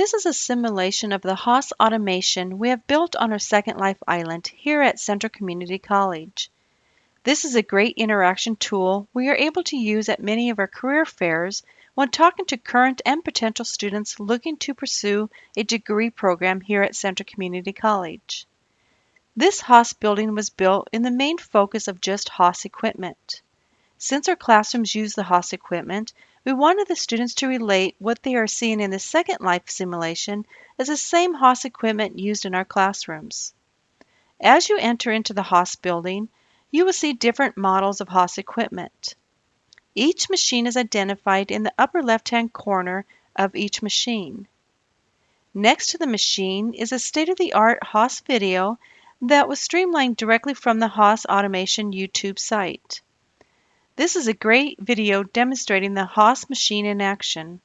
This is a simulation of the Haas automation we have built on our Second Life Island here at Central Community College. This is a great interaction tool we are able to use at many of our career fairs when talking to current and potential students looking to pursue a degree program here at Central Community College. This Haas building was built in the main focus of just Haas equipment. Since our classrooms use the Haas equipment, we wanted the students to relate what they are seeing in the Second Life simulation as the same Haas equipment used in our classrooms. As you enter into the Haas building, you will see different models of Haas equipment. Each machine is identified in the upper left-hand corner of each machine. Next to the machine is a state-of-the-art Haas video that was streamlined directly from the Haas Automation YouTube site. This is a great video demonstrating the Haas machine in action.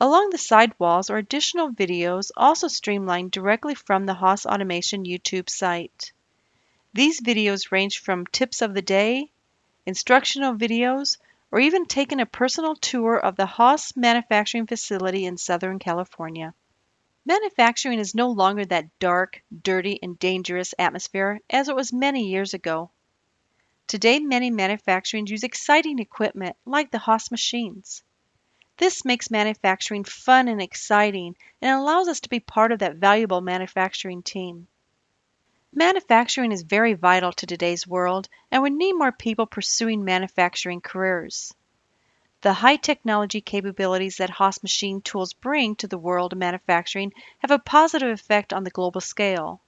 Along the side walls are additional videos also streamlined directly from the Haas Automation YouTube site. These videos range from tips of the day, instructional videos, or even taking a personal tour of the Haas manufacturing facility in Southern California. Manufacturing is no longer that dark, dirty, and dangerous atmosphere as it was many years ago. Today, many manufacturings use exciting equipment like the Haas machines. This makes manufacturing fun and exciting and allows us to be part of that valuable manufacturing team. Manufacturing is very vital to today's world, and we need more people pursuing manufacturing careers. The high technology capabilities that Haas machine tools bring to the world of manufacturing have a positive effect on the global scale.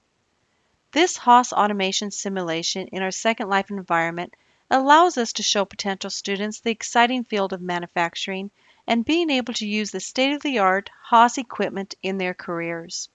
This Haas automation simulation in our Second Life environment allows us to show potential students the exciting field of manufacturing and being able to use the state-of-the-art Haas equipment in their careers.